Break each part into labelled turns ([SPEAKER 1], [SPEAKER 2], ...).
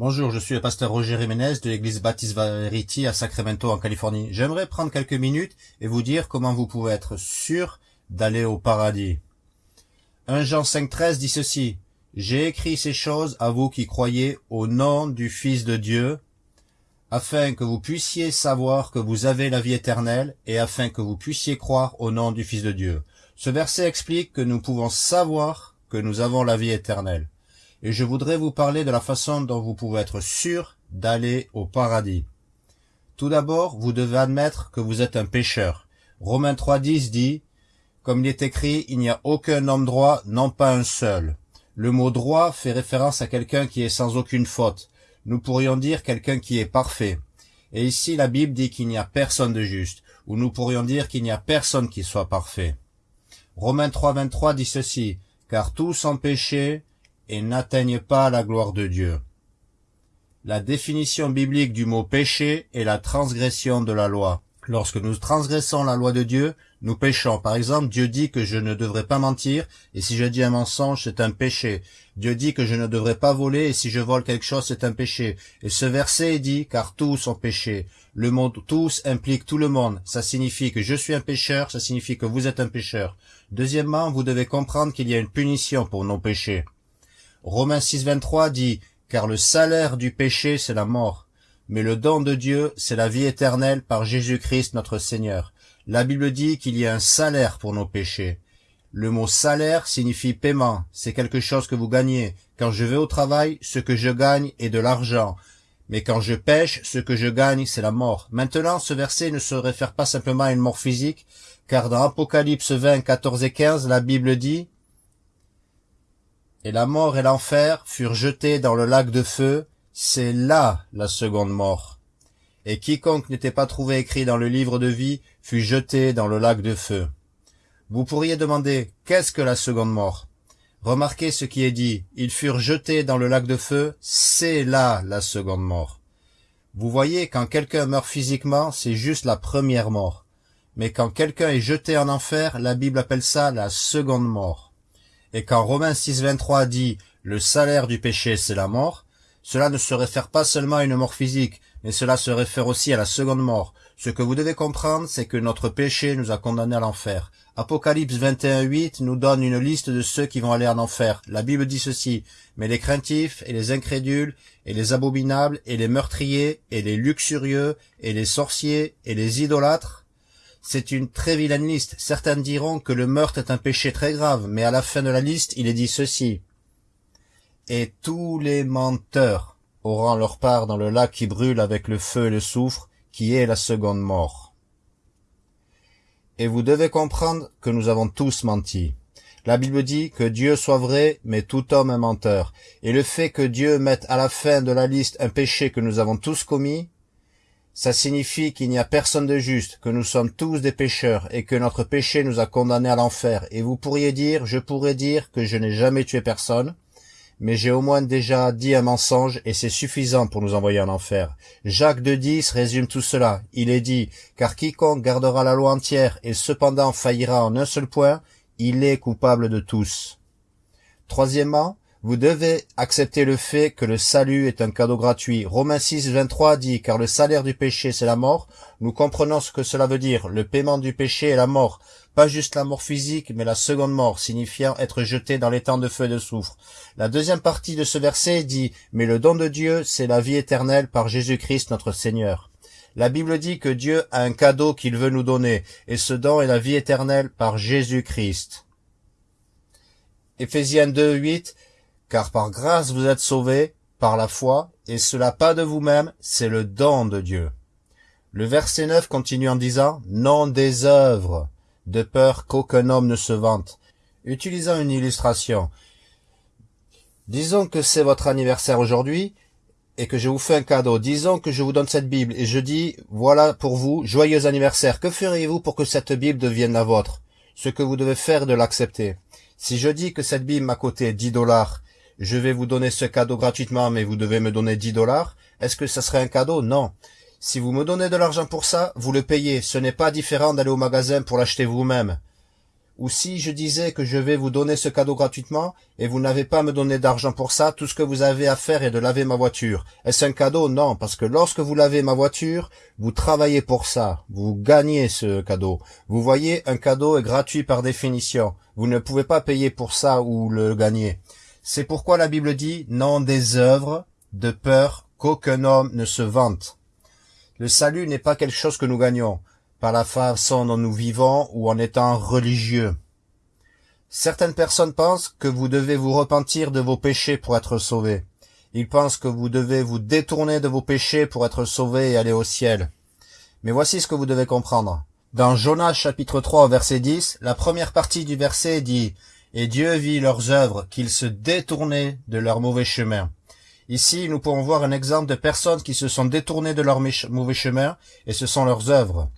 [SPEAKER 1] Bonjour, je suis le pasteur Roger Jiménez de l'église Baptiste Verity à Sacramento en Californie. J'aimerais prendre quelques minutes et vous dire comment vous pouvez être sûr d'aller au paradis. 1 Jean 5.13 dit ceci. J'ai écrit ces choses à vous qui croyez au nom du Fils de Dieu, afin que vous puissiez savoir que vous avez la vie éternelle et afin que vous puissiez croire au nom du Fils de Dieu. Ce verset explique que nous pouvons savoir que nous avons la vie éternelle. Et je voudrais vous parler de la façon dont vous pouvez être sûr d'aller au paradis. Tout d'abord, vous devez admettre que vous êtes un pécheur. Romains 3.10 dit, comme il est écrit, il n'y a aucun homme droit, non pas un seul. Le mot droit fait référence à quelqu'un qui est sans aucune faute. Nous pourrions dire quelqu'un qui est parfait. Et ici, la Bible dit qu'il n'y a personne de juste, ou nous pourrions dire qu'il n'y a personne qui soit parfait. Romains 3.23 dit ceci, car tous ont péché et n'atteignent pas la gloire de Dieu. La définition biblique du mot péché est la transgression de la loi. Lorsque nous transgressons la loi de Dieu, nous péchons. Par exemple, Dieu dit que je ne devrais pas mentir, et si je dis un mensonge, c'est un péché. Dieu dit que je ne devrais pas voler, et si je vole quelque chose, c'est un péché. Et ce verset dit, car tous ont péché. Le mot tous implique tout le monde. Ça signifie que je suis un pécheur, ça signifie que vous êtes un pécheur. Deuxièmement, vous devez comprendre qu'il y a une punition pour nos péchés. Romains 6, 23 dit, car le salaire du péché, c'est la mort mais le don de Dieu, c'est la vie éternelle par Jésus-Christ notre Seigneur. La Bible dit qu'il y a un salaire pour nos péchés. Le mot salaire signifie paiement, c'est quelque chose que vous gagnez. Quand je vais au travail, ce que je gagne est de l'argent. Mais quand je pêche, ce que je gagne, c'est la mort. Maintenant, ce verset ne se réfère pas simplement à une mort physique, car dans Apocalypse 20, 14 et 15, la Bible dit « Et la mort et l'enfer furent jetés dans le lac de feu, c'est là la seconde mort. Et quiconque n'était pas trouvé écrit dans le livre de vie fut jeté dans le lac de feu. Vous pourriez demander, qu'est-ce que la seconde mort? Remarquez ce qui est dit, ils furent jetés dans le lac de feu, c'est là la seconde mort. Vous voyez, quand quelqu'un meurt physiquement, c'est juste la première mort. Mais quand quelqu'un est jeté en enfer, la Bible appelle ça la seconde mort. Et quand Romains 6.23 dit « le salaire du péché, c'est la mort », cela ne se réfère pas seulement à une mort physique, mais cela se réfère aussi à la seconde mort. Ce que vous devez comprendre, c'est que notre péché nous a condamnés à l'enfer. Apocalypse 21.8 nous donne une liste de ceux qui vont aller en enfer. La Bible dit ceci, mais les craintifs et les incrédules et les abominables et les meurtriers et les luxurieux et les sorciers et les idolâtres, c'est une très vilaine liste. Certains diront que le meurtre est un péché très grave, mais à la fin de la liste, il est dit ceci et tous les menteurs auront leur part dans le lac qui brûle avec le feu et le soufre, qui est la seconde mort. Et vous devez comprendre que nous avons tous menti. La Bible dit que Dieu soit vrai, mais tout homme est menteur. Et le fait que Dieu mette à la fin de la liste un péché que nous avons tous commis, ça signifie qu'il n'y a personne de juste, que nous sommes tous des pécheurs et que notre péché nous a condamnés à l'enfer. Et vous pourriez dire, je pourrais dire que je n'ai jamais tué personne, mais j'ai au moins déjà dit un mensonge et c'est suffisant pour nous envoyer en enfer. Jacques de 10 résume tout cela. Il est dit, car quiconque gardera la loi entière et cependant faillira en un seul point, il est coupable de tous. Troisièmement, vous devez accepter le fait que le salut est un cadeau gratuit. Romains 6, 23 dit, car le salaire du péché c'est la mort. Nous comprenons ce que cela veut dire. Le paiement du péché est la mort. Pas juste la mort physique, mais la seconde mort, signifiant être jeté dans les temps de feu et de soufre. La deuxième partie de ce verset dit, mais le don de Dieu, c'est la vie éternelle par Jésus-Christ notre Seigneur. La Bible dit que Dieu a un cadeau qu'il veut nous donner, et ce don est la vie éternelle par Jésus-Christ. Éphésiens 2, 8, car par grâce vous êtes sauvés, par la foi, et cela pas de vous-même, c'est le don de Dieu. Le verset 9 continue en disant, non des œuvres, de peur qu'aucun homme ne se vante. Utilisons une illustration. Disons que c'est votre anniversaire aujourd'hui et que je vous fais un cadeau. Disons que je vous donne cette Bible et je dis, voilà pour vous, joyeux anniversaire. Que feriez-vous pour que cette Bible devienne la vôtre? Ce que vous devez faire de l'accepter. Si je dis que cette Bible m'a coûté 10 dollars, je vais vous donner ce cadeau gratuitement, mais vous devez me donner 10 dollars, est-ce que ça serait un cadeau? Non. Si vous me donnez de l'argent pour ça, vous le payez. Ce n'est pas différent d'aller au magasin pour l'acheter vous-même. Ou si je disais que je vais vous donner ce cadeau gratuitement, et vous n'avez pas me donner d'argent pour ça, tout ce que vous avez à faire est de laver ma voiture. Est-ce un cadeau? Non, parce que lorsque vous lavez ma voiture, vous travaillez pour ça. Vous gagnez ce cadeau. Vous voyez, un cadeau est gratuit par définition. Vous ne pouvez pas payer pour ça ou le gagner. C'est pourquoi la Bible dit non des œuvres, de peur qu'aucun homme ne se vante. Le salut n'est pas quelque chose que nous gagnons par la façon dont nous vivons ou en étant religieux. Certaines personnes pensent que vous devez vous repentir de vos péchés pour être sauvés. Ils pensent que vous devez vous détourner de vos péchés pour être sauvés et aller au ciel. Mais voici ce que vous devez comprendre. Dans Jonas chapitre 3 verset 10, la première partie du verset dit « Et Dieu vit leurs œuvres, qu'ils se détournaient de leur mauvais chemin. » Ici, nous pouvons voir un exemple de personnes qui se sont détournées de leur mauvais chemin, et ce sont leurs œuvres.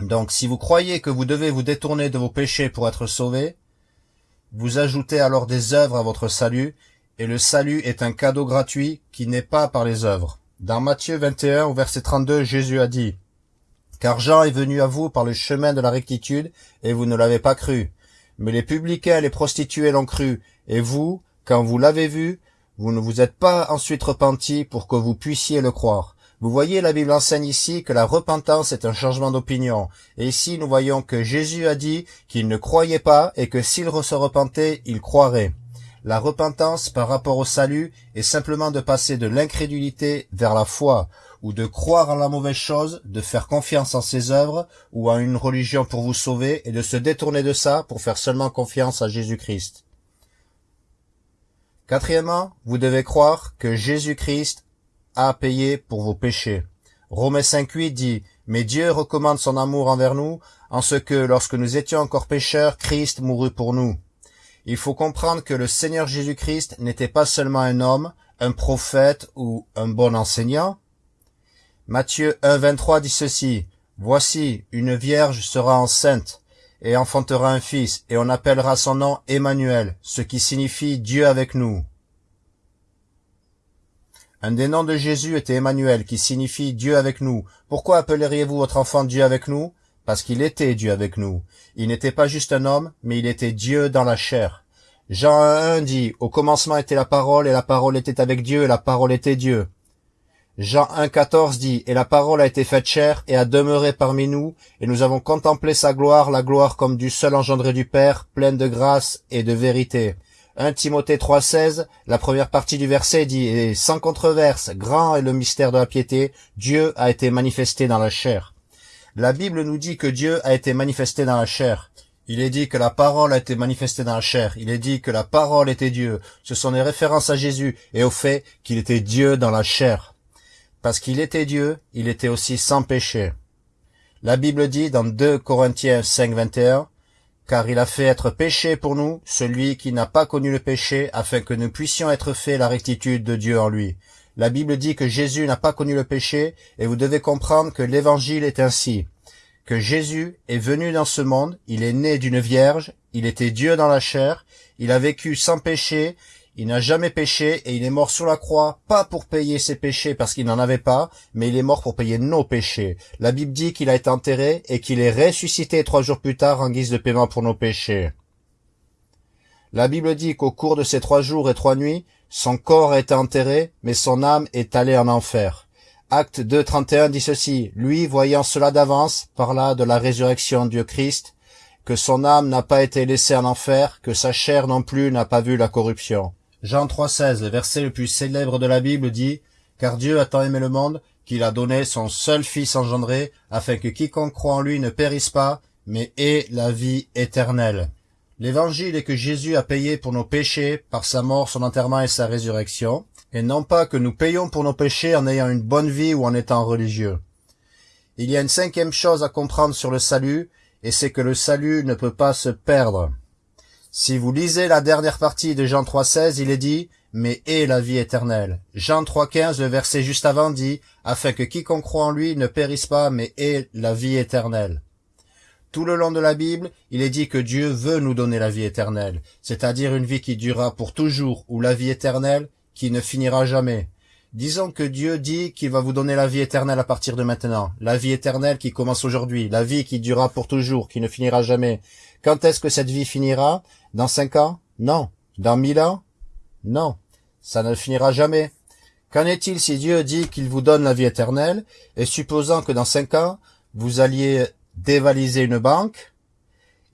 [SPEAKER 1] Donc si vous croyez que vous devez vous détourner de vos péchés pour être sauvés, vous ajoutez alors des œuvres à votre salut, et le salut est un cadeau gratuit qui n'est pas par les œuvres. Dans Matthieu 21 au verset 32, Jésus a dit, Car Jean est venu à vous par le chemin de la rectitude, et vous ne l'avez pas cru. Mais les publicains et les prostituées l'ont cru, et vous, quand vous l'avez vu, vous ne vous êtes pas ensuite repenti pour que vous puissiez le croire. Vous voyez, la Bible enseigne ici que la repentance est un changement d'opinion. Et ici, nous voyons que Jésus a dit qu'il ne croyait pas et que s'il se repentait, il croirait. La repentance par rapport au salut est simplement de passer de l'incrédulité vers la foi, ou de croire en la mauvaise chose, de faire confiance en ses œuvres, ou à une religion pour vous sauver, et de se détourner de ça pour faire seulement confiance à Jésus-Christ. Quatrièmement, vous devez croire que Jésus-Christ à payer pour vos péchés. Romains 5.8 dit, Mais Dieu recommande son amour envers nous, en ce que, lorsque nous étions encore pécheurs, Christ mourut pour nous. Il faut comprendre que le Seigneur Jésus-Christ n'était pas seulement un homme, un prophète ou un bon enseignant. Matthieu 1.23 dit ceci, Voici, une vierge sera enceinte, et enfantera un fils, et on appellera son nom Emmanuel, ce qui signifie Dieu avec nous. Un des noms de Jésus était Emmanuel, qui signifie Dieu avec nous. Pourquoi appelleriez-vous votre enfant Dieu avec nous? Parce qu'il était Dieu avec nous. Il n'était pas juste un homme, mais il était Dieu dans la chair. Jean 1 dit, Au commencement était la parole, et la parole était avec Dieu, et la parole était Dieu. Jean 1,14 dit, Et la parole a été faite chair, et a demeuré parmi nous, et nous avons contemplé sa gloire, la gloire comme du seul engendré du Père, pleine de grâce et de vérité. 1 Timothée 3,16, la première partie du verset dit « Et sans controverse, grand est le mystère de la piété, Dieu a été manifesté dans la chair. » La Bible nous dit que Dieu a été manifesté dans la chair. Il est dit que la parole a été manifestée dans la chair. Il est dit que la parole était Dieu. Ce sont des références à Jésus et au fait qu'il était Dieu dans la chair. Parce qu'il était Dieu, il était aussi sans péché. La Bible dit dans 2 Corinthiens 5, 21, car il a fait être péché pour nous, celui qui n'a pas connu le péché, afin que nous puissions être faits la rectitude de Dieu en lui. La Bible dit que Jésus n'a pas connu le péché, et vous devez comprendre que l'évangile est ainsi. Que Jésus est venu dans ce monde, il est né d'une vierge, il était Dieu dans la chair, il a vécu sans péché, il n'a jamais péché et il est mort sur la croix, pas pour payer ses péchés parce qu'il n'en avait pas, mais il est mort pour payer nos péchés. La Bible dit qu'il a été enterré et qu'il est ressuscité trois jours plus tard en guise de paiement pour nos péchés. La Bible dit qu'au cours de ces trois jours et trois nuits, son corps a été enterré, mais son âme est allée en enfer. Acte 2.31 dit ceci, lui, voyant cela d'avance, parla de la résurrection du Christ, que son âme n'a pas été laissée en enfer, que sa chair non plus n'a pas vu la corruption. Jean 3,16, le verset le plus célèbre de la Bible dit « Car Dieu a tant aimé le monde qu'il a donné son seul Fils engendré, afin que quiconque croit en lui ne périsse pas, mais ait la vie éternelle. » L'évangile est que Jésus a payé pour nos péchés par sa mort, son enterrement et sa résurrection, et non pas que nous payons pour nos péchés en ayant une bonne vie ou en étant religieux. Il y a une cinquième chose à comprendre sur le salut, et c'est que le salut ne peut pas se perdre. Si vous lisez la dernière partie de Jean 3.16, il est dit « Mais est la vie éternelle ». Jean 3.15, le verset juste avant dit « Afin que quiconque croit en lui ne périsse pas, mais ait la vie éternelle ». Tout le long de la Bible, il est dit que Dieu veut nous donner la vie éternelle, c'est-à-dire une vie qui durera pour toujours ou la vie éternelle qui ne finira jamais. Disons que Dieu dit qu'il va vous donner la vie éternelle à partir de maintenant, la vie éternelle qui commence aujourd'hui, la vie qui durera pour toujours, qui ne finira jamais. Quand est-ce que cette vie finira? Dans cinq ans? Non. Dans mille ans? Non. Ça ne finira jamais. Qu'en est-il si Dieu dit qu'il vous donne la vie éternelle, et supposant que dans cinq ans, vous alliez dévaliser une banque,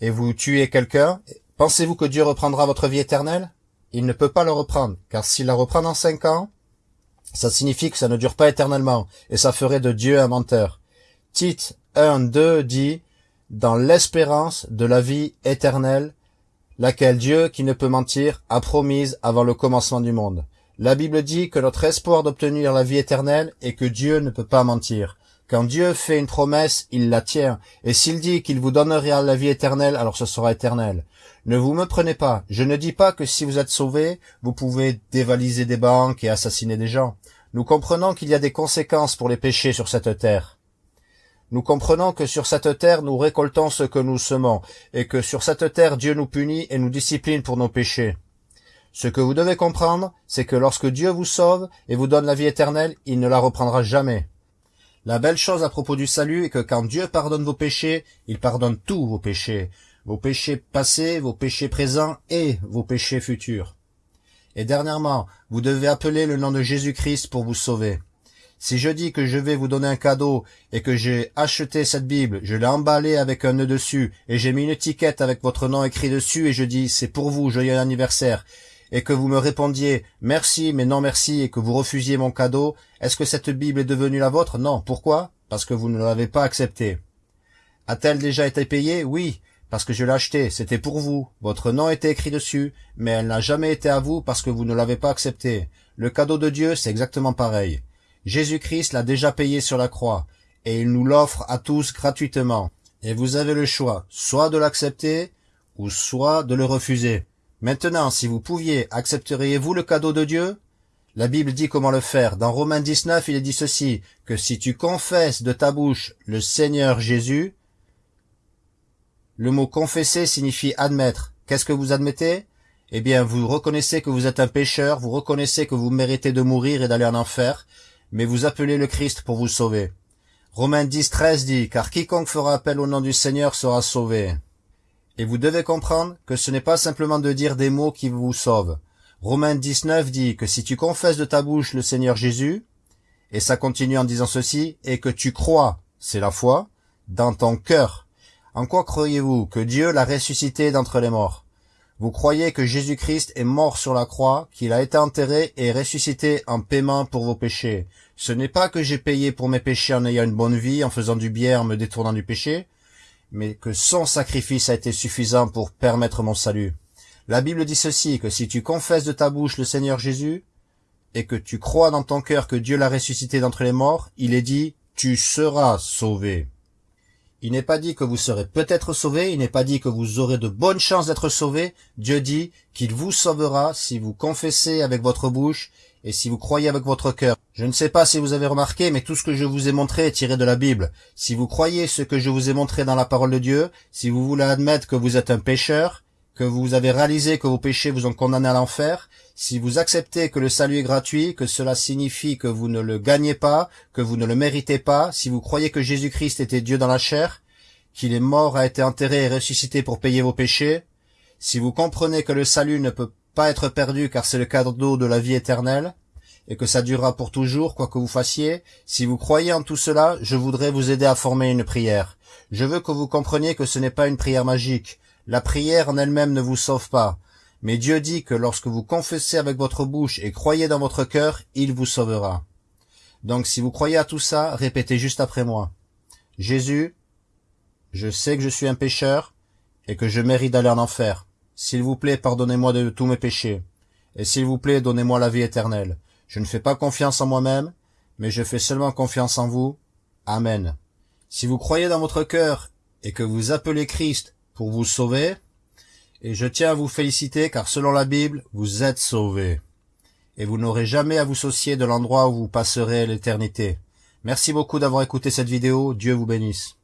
[SPEAKER 1] et vous tuez quelqu'un, pensez-vous que Dieu reprendra votre vie éternelle? Il ne peut pas le reprendre, car s'il la reprend dans cinq ans, ça signifie que ça ne dure pas éternellement, et ça ferait de Dieu un menteur. Tite 1, 2 dit, dans l'espérance de la vie éternelle, laquelle Dieu, qui ne peut mentir, a promise avant le commencement du monde. La Bible dit que notre espoir d'obtenir la vie éternelle est que Dieu ne peut pas mentir. Quand Dieu fait une promesse, il la tient. Et s'il dit qu'il vous donnera la vie éternelle, alors ce sera éternel. Ne vous me prenez pas. Je ne dis pas que si vous êtes sauvé, vous pouvez dévaliser des banques et assassiner des gens. Nous comprenons qu'il y a des conséquences pour les péchés sur cette terre. Nous comprenons que sur cette terre nous récoltons ce que nous semons, et que sur cette terre Dieu nous punit et nous discipline pour nos péchés. Ce que vous devez comprendre, c'est que lorsque Dieu vous sauve et vous donne la vie éternelle, il ne la reprendra jamais. La belle chose à propos du salut est que quand Dieu pardonne vos péchés, il pardonne tous vos péchés, vos péchés passés, vos péchés présents et vos péchés futurs. Et dernièrement, vous devez appeler le nom de Jésus-Christ pour vous sauver. Si je dis que je vais vous donner un cadeau et que j'ai acheté cette Bible, je l'ai emballée avec un nœud dessus et j'ai mis une étiquette avec votre nom écrit dessus et je dis c'est pour vous, joyeux anniversaire et que vous me répondiez merci mais non merci et que vous refusiez mon cadeau, est-ce que cette Bible est devenue la vôtre? Non. Pourquoi? Parce que vous ne l'avez pas acceptée. A-t-elle déjà été payée? Oui, parce que je l'ai achetée, c'était pour vous. Votre nom était écrit dessus, mais elle n'a jamais été à vous parce que vous ne l'avez pas acceptée. Le cadeau de Dieu, c'est exactement pareil. Jésus-Christ l'a déjà payé sur la croix, et il nous l'offre à tous gratuitement. Et vous avez le choix, soit de l'accepter, ou soit de le refuser. Maintenant, si vous pouviez, accepteriez-vous le cadeau de Dieu? La Bible dit comment le faire. Dans Romains 19, il est dit ceci, que si tu confesses de ta bouche le Seigneur Jésus, le mot confesser signifie admettre. Qu'est-ce que vous admettez? Eh bien, vous reconnaissez que vous êtes un pécheur, vous reconnaissez que vous méritez de mourir et d'aller en enfer, mais vous appelez le Christ pour vous sauver. Romains 10, 13 dit, car quiconque fera appel au nom du Seigneur sera sauvé. Et vous devez comprendre que ce n'est pas simplement de dire des mots qui vous sauvent. Romains 19 dit que si tu confesses de ta bouche le Seigneur Jésus, et ça continue en disant ceci, et que tu crois, c'est la foi, dans ton cœur. En quoi croyez-vous que Dieu l'a ressuscité d'entre les morts? Vous croyez que Jésus-Christ est mort sur la croix, qu'il a été enterré et ressuscité en paiement pour vos péchés. Ce n'est pas que j'ai payé pour mes péchés en ayant une bonne vie, en faisant du bien, en me détournant du péché mais que son sacrifice a été suffisant pour permettre mon salut. La Bible dit ceci, que si tu confesses de ta bouche le Seigneur Jésus, et que tu crois dans ton cœur que Dieu l'a ressuscité d'entre les morts, il est dit, tu seras sauvé. Il n'est pas dit que vous serez peut-être sauvé, il n'est pas dit que vous aurez de bonnes chances d'être sauvé. Dieu dit qu'il vous sauvera si vous confessez avec votre bouche et si vous croyez avec votre cœur. Je ne sais pas si vous avez remarqué, mais tout ce que je vous ai montré est tiré de la Bible. Si vous croyez ce que je vous ai montré dans la parole de Dieu, si vous voulez admettre que vous êtes un pécheur, que vous avez réalisé que vos péchés vous ont condamné à l'enfer, si vous acceptez que le salut est gratuit, que cela signifie que vous ne le gagnez pas, que vous ne le méritez pas, si vous croyez que Jésus-Christ était Dieu dans la chair, qu'il est mort, a été enterré et ressuscité pour payer vos péchés, si vous comprenez que le salut ne peut pas être perdu car c'est le cadeau de la vie éternelle, et que ça durera pour toujours, quoi que vous fassiez, si vous croyez en tout cela, je voudrais vous aider à former une prière. Je veux que vous compreniez que ce n'est pas une prière magique. La prière en elle-même ne vous sauve pas. Mais Dieu dit que lorsque vous confessez avec votre bouche et croyez dans votre cœur, il vous sauvera. Donc si vous croyez à tout ça, répétez juste après moi. Jésus, je sais que je suis un pécheur et que je mérite d'aller en enfer. S'il vous plaît, pardonnez-moi de tous mes péchés. Et s'il vous plaît, donnez-moi la vie éternelle. Je ne fais pas confiance en moi-même, mais je fais seulement confiance en vous. Amen. Si vous croyez dans votre cœur et que vous appelez Christ pour vous sauver, et je tiens à vous féliciter car selon la Bible, vous êtes sauvés. Et vous n'aurez jamais à vous soucier de l'endroit où vous passerez l'éternité. Merci beaucoup d'avoir écouté cette vidéo. Dieu vous bénisse.